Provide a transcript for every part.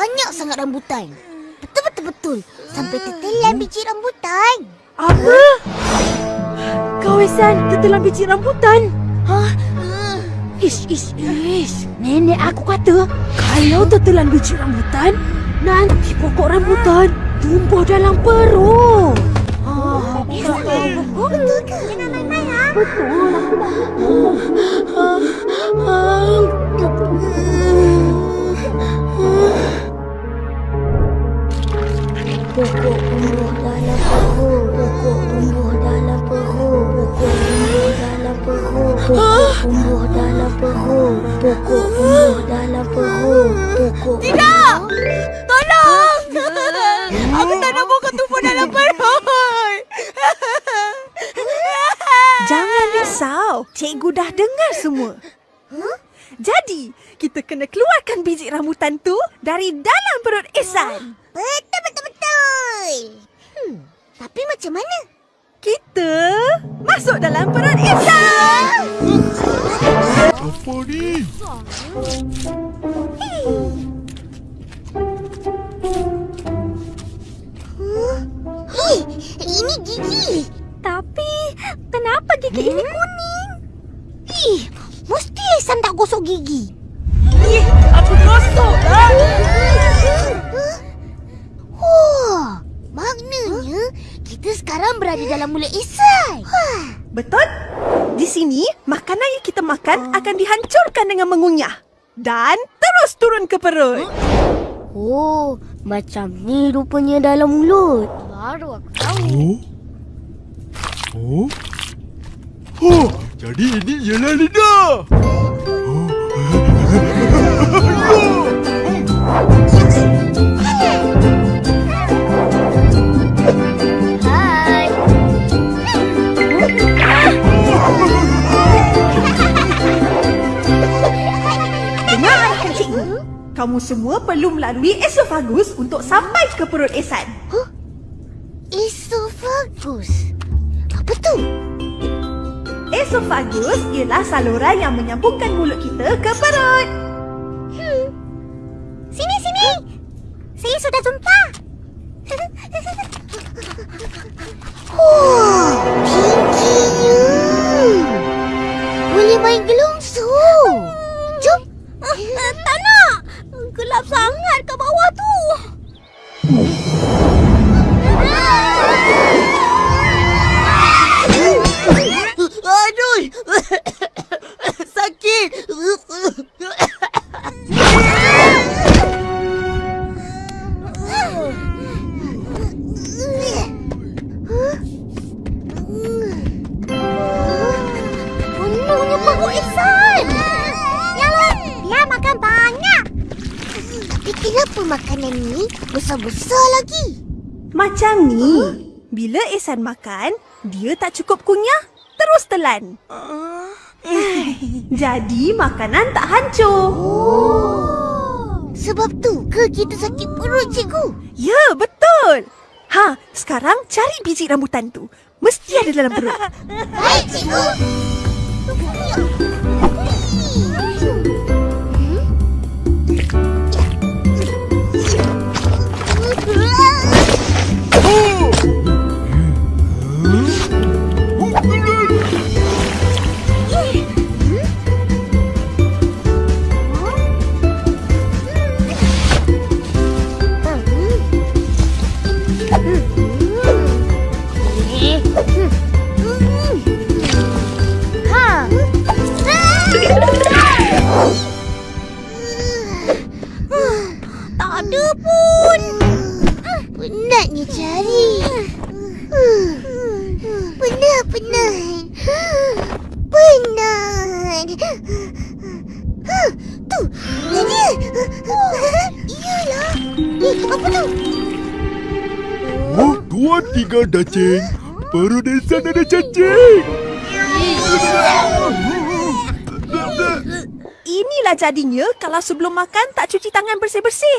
Banyak sangat rambutan. Betul-betul-betul. Sampai tertelan biji rambutan. Apa? Kawasan tertelan biji rambutan? Ha? Ish, ish, ish. Nenek aku kata, kalau tertelan biji rambutan, nanti pokok rambutan tumbuh dalam perut. Oh, betul ke? Jangan main-main, ha? Betul, aku Nak pokok tumbuh dalam perut. Jangan risau. Cikgu dah dengar semua. Jadi, kita kena keluarkan biji rambutan tu dari dalam perut Ihsan. Betul, betul, betul. Hmm, tapi macam mana? Kita masuk dalam perut Ihsan. Apa ni? Berada dalam mulut Ihsan. Betul? Di sini, makanan yang kita makan akan dihancurkan dengan mengunyah. Dan terus turun ke perut. Oh, macam ni rupanya dalam mulut. Baru aku tahu. Oh? Oh? Oh, jadi ini ialah lidah. Hai. Kamu semua perlu melalui esofagus untuk sampai ke perut Ehsan. Esophagus. Apa tu? Esofagus ialah saluran yang menyambungkan mulut kita ke perut. Sini, sini. Saya sudah jumpa. Kenapa makanan ni besar-besar lagi? Macam ni. Bila Ehsan makan, dia tak cukup kunyah, terus telan. Jadi makanan tak hancur. Sebab tu ke kita sakit perut, cikgu? Ya, betul. Ha, sekarang cari biji rambutan tu. Mesti ada dalam perut. Baik, cikgu. Cari. Penat, penat. Penat. Tu, ni dia. Iyalah. Eh, apa tu? Oh, tuan tiga cacing. Perut Ihsan ada cacing. Inilah jadinya kalau sebelum makan tak cuci tangan bersih-bersih.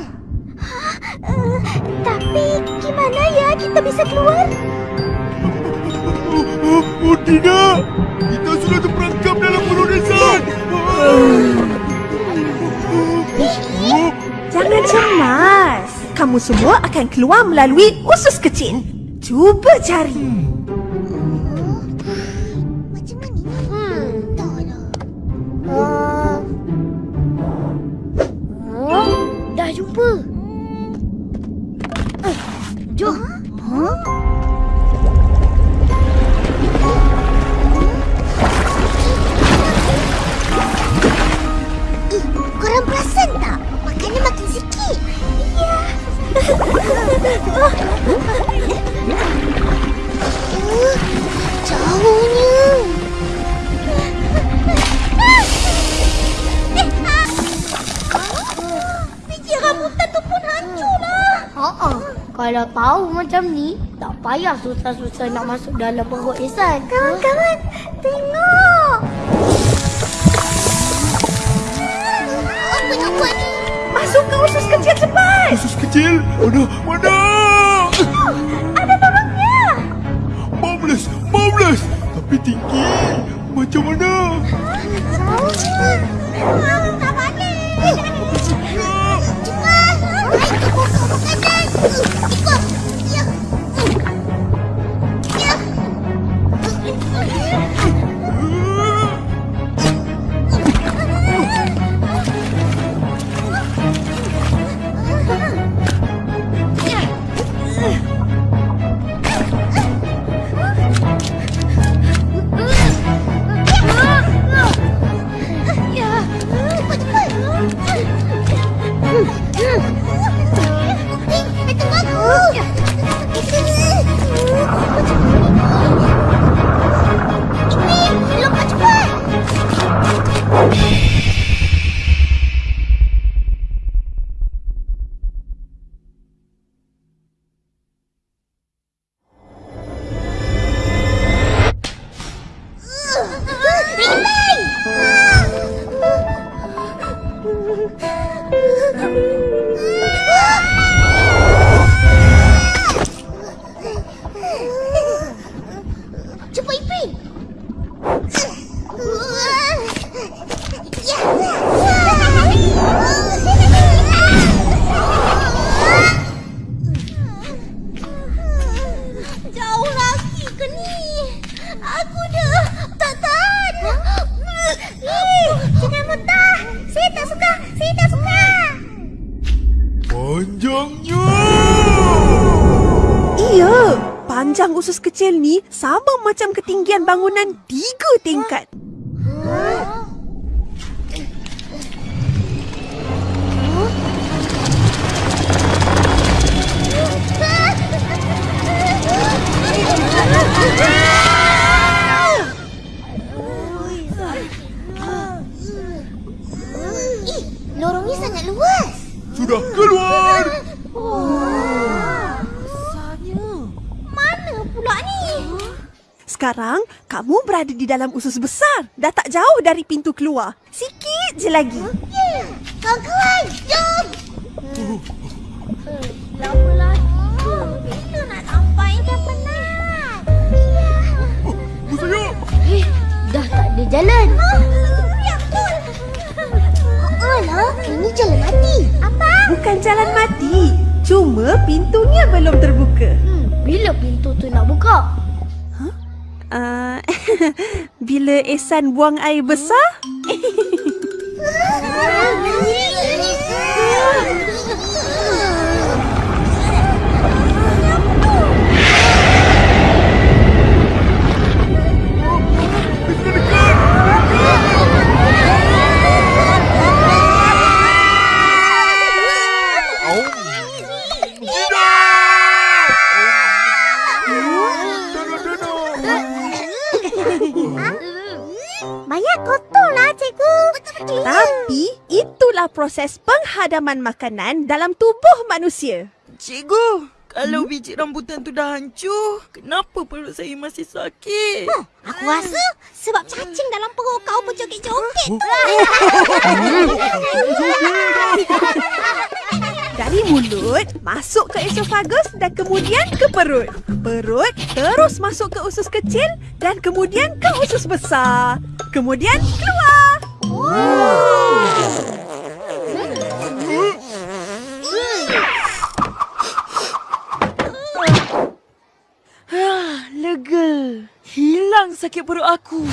Oh, oh tidak! Kita sudah terperangkap dalam peronesan! Jangan cemas. Kamu semua akan keluar melalui usus kecil. Cuba cari. Macam kalau tahu macam ni, tak payah susah-susah nak masuk dalam perut Ihsan. Kawan-kawan, tengok. Apa nak buat ni? Masuk ke usus kecil cepat. Khusus kecil? Mana? Mana? Ada babaknya. Marvelous! Marvelous! Tapi tinggi! Macam mana? Jauhnya. Kecil ni sama macam ketinggian bangunan tiga tingkat. Ih, Sekarang kamu berada di dalam usus besar. Dah tak jauh dari pintu keluar. Sikit je lagi. Ya, kawan-kawan, jom. Lama lagi. Bila nak sampai dah penat. Oh, saya! Eh, dah tak ada jalan. Ya. Alah, ini jalan mati. Apa? Bukan jalan mati. Cuma pintunya belum terbuka. Hmm, bila pintu tu nak buka? Uh, bila Ehsan buang air besar? Banyak kotor lah, cikgu. Tapi itulah proses penghadaman makanan dalam tubuh manusia. Cikgu, Kalau biji rambutan tu dah hancur, kenapa perut saya masih sakit? Aku rasa sebab cacing dalam perut kau berjoget-joget. Dari mulut masuk ke esofagus dan kemudian ke perut. Perut terus masuk ke usus kecil dan kemudian ke usus besar. Kemudian keluar. Ah, lega. Hilang sakit perut aku.